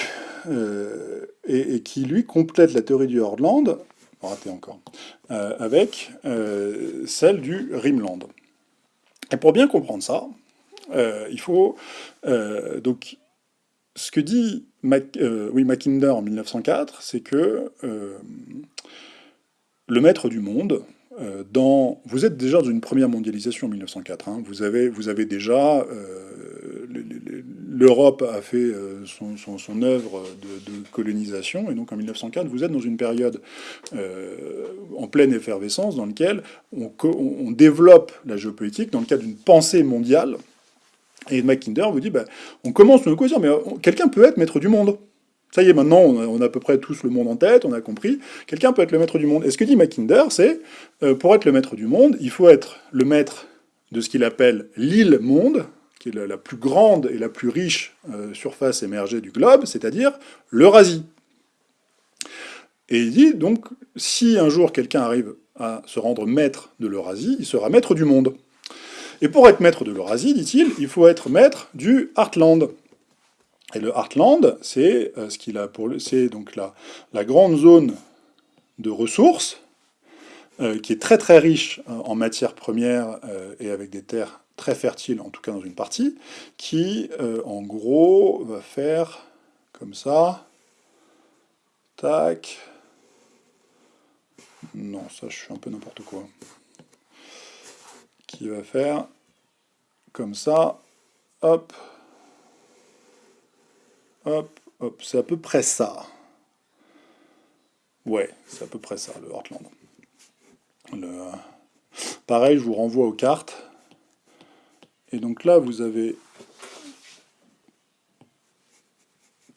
A: et, et, qui lui complète la théorie du Heartland raté encore, euh, avec euh, celle du Rimland. Et pour bien comprendre ça, euh, il faut... donc, ce que dit oui, Mackinder en 1904, c'est que le maître du monde, dans, vous êtes déjà dans une première mondialisation en 1904. Hein. vous, avez, vous avez déjà l'Europe a fait euh, son, œuvre de, colonisation, et donc en 1904, vous êtes dans une période euh, en pleine effervescence dans laquelle on, développe la géopolitique dans le cadre d'une pensée mondiale. Et Mackinder vous dit, bah, on commence une caution, mais euh, quelqu'un peut être maître du monde. Ça y est, maintenant, on a, à peu près tous le monde en tête, on a compris. Quelqu'un peut être le maître du monde. Et ce que dit Mackinder, c'est, pour être le maître du monde, il faut être le maître de ce qu'il appelle l'île-monde, la, plus grande et la plus riche euh, surface émergée du globe, c'est-à-dire l'Eurasie. Et il dit, donc, si un jour quelqu'un arrive à se rendre maître de l'Eurasie, il sera maître du monde. Et pour être maître de l'Eurasie, dit-il, il faut être maître du Heartland. Et le Heartland, c'est euh, ce qu'il a pour donc la, la grande zone de ressources euh, qui est très très riche en matières premières et avec des terres très fertile, en tout cas dans une partie, qui, euh, en gros, va faire comme ça. Tac. Non, ça, je suis un peu n'importe quoi. Qui va faire comme ça. Hop. Hop, hop. C'est à peu près ça. Ouais, c'est à peu près ça, le Heartland. Le... Pareil, je vous renvoie aux cartes. Et donc là, vous avez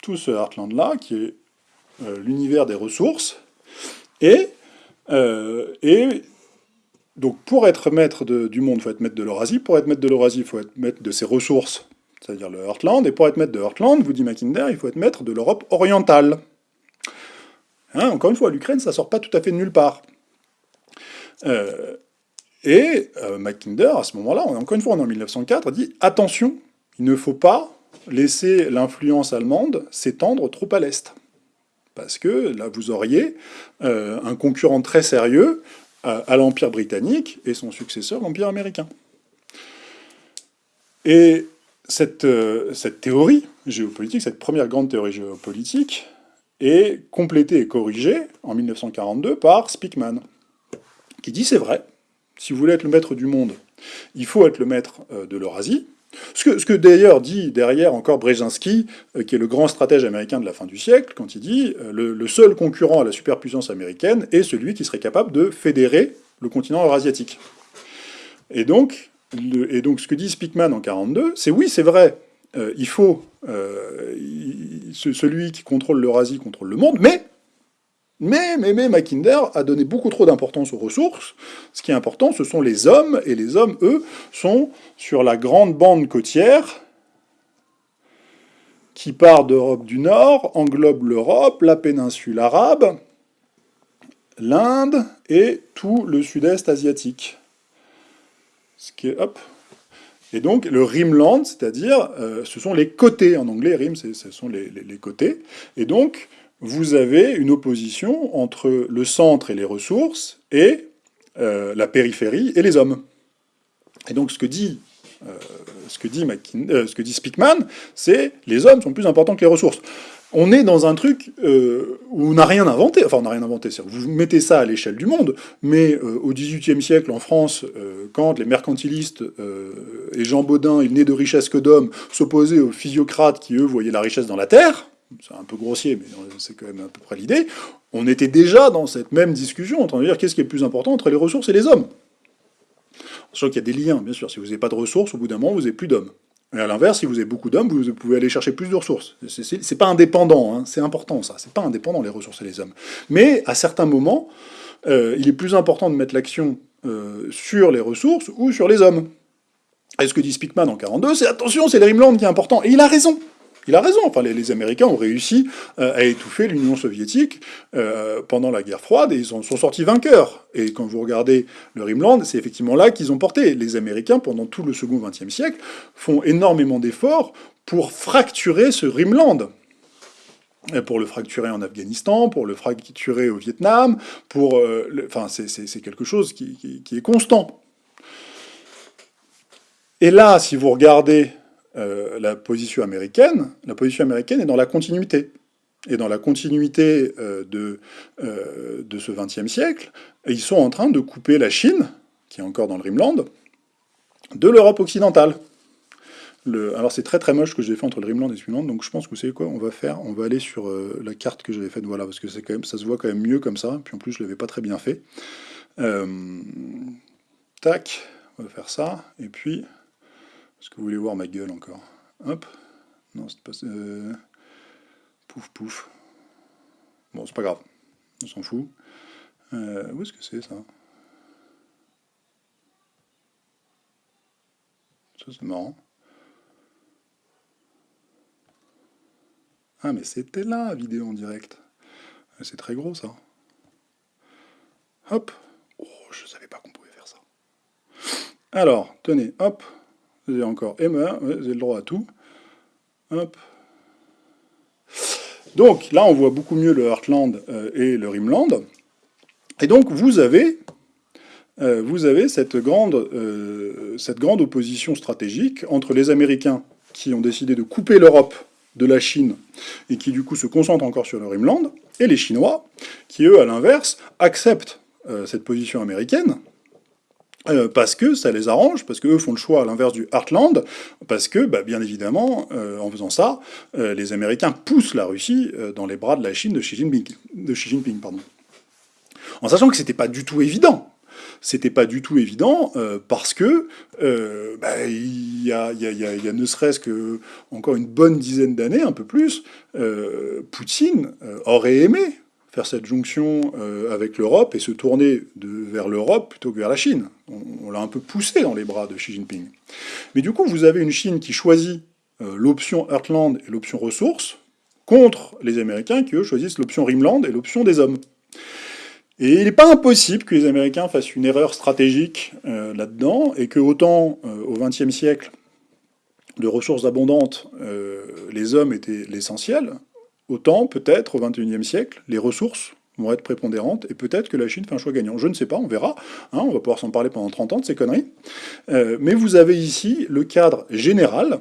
A: tout ce Heartland-là, qui est euh, l'univers des ressources. Et, euh, et donc pour être maître du monde, il faut être maître de l'Eurasie. Pour être maître de l'Eurasie, il faut être maître de ses ressources, c'est-à-dire le Heartland. Et pour être maître de Heartland, vous dit Mackinder, il faut être maître de l'Europe orientale. Hein, encore une fois, l'Ukraine, ça sort pas tout à fait de nulle part. Euh, et euh, Mackinder, à ce moment-là, encore une fois, on est en 1904, dit « Attention, il ne faut pas laisser l'influence allemande s'étendre trop à l'Est. » Parce que là, vous auriez euh, un concurrent très sérieux à, l'Empire britannique et son successeur, l'Empire américain. Et cette, euh, cette théorie géopolitique, cette première grande théorie géopolitique, est complétée et corrigée en 1942 par Speakman, qui dit « c'est vrai, si vous voulez être le maître du monde, il faut être le maître euh, de l'Eurasie. Ce que, d'ailleurs dit derrière encore Brzezinski, euh, qui est le grand stratège américain de la fin du siècle, quand il dit euh, le, seul concurrent à la superpuissance américaine est celui qui serait capable de fédérer le continent eurasiatique. Et donc, et donc ce que dit Speakman en 42, c'est oui, c'est vrai, il faut, celui qui contrôle l'Eurasie contrôle le monde, mais mais, mais, mais, Mackinder a donné beaucoup trop d'importance aux ressources. Ce qui est important, ce sont les hommes, et les hommes, eux, sont sur la grande bande côtière qui part d'Europe du Nord, englobe l'Europe, la péninsule arabe, l'Inde et tout le sud-est asiatique. Ce qui est. Et donc le rimland, c'est-à-dire, euh, ce sont les côtés, en anglais, rim, ce sont les, les, côtés. Et donc, vous avez une opposition entre le centre et les ressources, et euh, la périphérie et les hommes. Et donc ce que dit, euh, ce que dit, euh, c'est les hommes sont plus importants que les ressources. On est dans un truc où on n'a rien inventé, enfin on n'a rien inventé, vous mettez ça à l'échelle du monde, mais au XVIIIe siècle en France, quand les mercantilistes et Jean Baudin, il n'est de richesse que d'hommes, s'opposaient aux physiocrates qui eux voyaient la richesse dans la terre, c'est un peu grossier, mais c'est quand même à peu près l'idée, on était déjà dans cette même discussion en train de dire qu'est-ce qui est le plus important entre les ressources et les hommes. Sachant qu'il y a des liens, bien sûr. Si vous n'avez pas de ressources, au bout d'un moment, vous n'avez plus d'hommes. Et à l'inverse, si vous avez beaucoup d'hommes, vous pouvez aller chercher plus de ressources. C'est pas indépendant, hein. c'est important ça. C'est pas indépendant les ressources et les hommes. Mais à certains moments, euh, il est plus important de mettre l'action euh, sur les ressources ou sur les hommes. Et ce que dit Speakman en 42, c'est attention, c'est le Rimland qui est important. Et il a raison. Il a raison, enfin, les, Américains ont réussi euh, à étouffer l'Union soviétique euh, pendant la guerre froide, et ils en sont sortis vainqueurs. Et quand vous regardez le Rimland, c'est effectivement là qu'ils ont porté. Les Américains, pendant tout le second XXe siècle, font énormément d'efforts pour fracturer ce Rimland pour le fracturer en Afghanistan, pour le fracturer au Vietnam, pour... Euh, enfin, c'est quelque chose qui, est constant. Et là, si vous regardez euh, la position américaine, la position américaine est dans la continuité. Et dans la continuité euh, de, euh, de ce XXe siècle, ils sont en train de couper la Chine, qui est encore dans le Rimland, de l'Europe occidentale. Le, alors c'est très très moche ce que j'ai fait entre le Rimland et Rimland, donc je pense que vous savez quoi, on va faire, on va aller sur la carte que j'avais faite, voilà, parce que quand même, ça se voit quand même mieux comme ça, puis en plus je l'avais pas très bien fait. tac, on va faire ça, et puis est-ce que vous voulez voir ma gueule encore Hop. Non, c'est pas... Euh, pouf, pouf. Bon, c'est pas grave. On s'en fout. Euh, où est-ce que c'est, ça? Ça, c'est marrant. Ah, mais c'était là, vidéo en direct. C'est très gros, ça. Hop. Oh, je savais pas qu'on pouvait faire ça. Alors, tenez, hop. Vous avez encore Emma, vous avez le droit à tout. Hop. Donc là, on voit beaucoup mieux le Heartland euh, et le Rimland. Et donc vous avez, euh, vous avez cette, grande, euh, cette grande opposition stratégique entre les Américains qui ont décidé de couper l'Europe de la Chine et qui du coup se concentrent encore sur le Rimland, et les Chinois qui eux, à l'inverse, acceptent cette position américaine euh, parce que ça les arrange, parce qu'eux font le choix à l'inverse du Heartland, parce que, bah, bien évidemment, euh, en faisant ça, euh, les Américains poussent la Russie dans les bras de la Chine de Xi Jinping. De Xi Jinping pardon. En sachant que c'était pas du tout évident. C'était pas du tout évident parce que bah, il y, a, y, a, ne serait-ce que encore une bonne dizaine d'années, un peu plus, Poutine aurait aimé faire cette jonction euh, avec l'Europe et se tourner vers l'Europe plutôt que vers la Chine. On, l'a un peu poussé dans les bras de Xi Jinping. Mais du coup, vous avez une Chine qui choisit euh, l'option Heartland et l'option ressources, contre les Américains qui, eux, choisissent l'option Rimland et l'option des hommes. Et il n'est pas impossible que les Américains fassent une erreur stratégique euh, là-dedans, et que autant au XXe siècle, de ressources abondantes, les hommes étaient l'essentiel, autant peut-être au XXIe siècle, les ressources vont être prépondérantes, et peut-être que la Chine fait un choix gagnant. Je ne sais pas, on verra, hein, on va pouvoir s'en parler pendant 30 ans de ces conneries. Euh, mais vous avez ici le cadre général,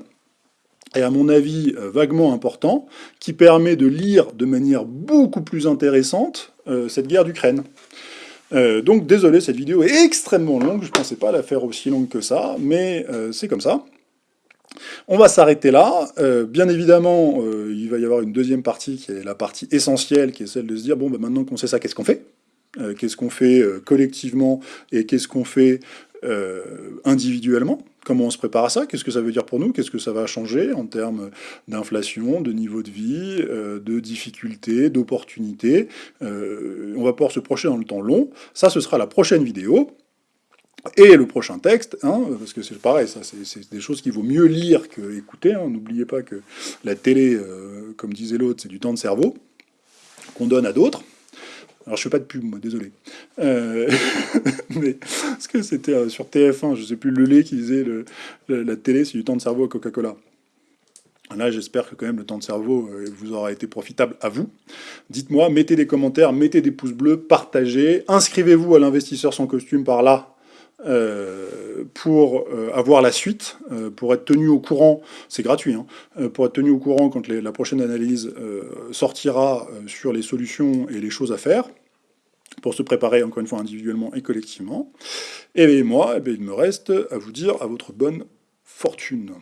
A: et à mon avis euh, vaguement important, qui permet de lire de manière beaucoup plus intéressante euh, cette guerre d'Ukraine. donc désolé, cette vidéo est extrêmement longue, je ne pensais pas la faire aussi longue que ça, mais c'est comme ça. On va s'arrêter là. Euh, bien évidemment, euh, il va y avoir une deuxième partie qui est la partie essentielle, qui est celle de se dire, bon, bah, maintenant qu'on sait ça, qu'est-ce qu'on fait? Euh, Qu'est-ce qu'on fait collectivement et qu'est-ce qu'on fait individuellement, comment on se prépare à ça, qu'est-ce que ça veut dire pour nous, qu'est-ce que ça va changer en termes d'inflation, de niveau de vie, de difficultés, d'opportunités? on va pouvoir se projeter dans le temps long. Ça, ce sera la prochaine vidéo. Et le prochain texte, hein, parce que c'est pareil, ça, c'est des choses qu'il vaut mieux lire que écouter. Hein. N'oubliez pas que la télé, euh, comme disait l'autre, c'est du temps de cerveau qu'on donne à d'autres. Alors je fais pas de pub, moi, désolé. Euh, (laughs) mais parce que c'était euh, sur TF1, je sais plus le lait qui disait la, télé, c'est du temps de cerveau à Coca-Cola. Là, j'espère que quand même le temps de cerveau vous aura été profitable à vous. Dites-moi, mettez des commentaires, mettez des pouces bleus, partagez, inscrivez-vous à l'investisseur sans costume par là, euh, pour euh, avoir la suite, euh, pour être tenu au courant, c'est gratuit, hein, pour être tenu au courant quand la prochaine analyse sortira sur les solutions et les choses à faire, pour se préparer encore une fois individuellement et collectivement. Et moi, eh il me reste à vous dire à votre bonne fortune.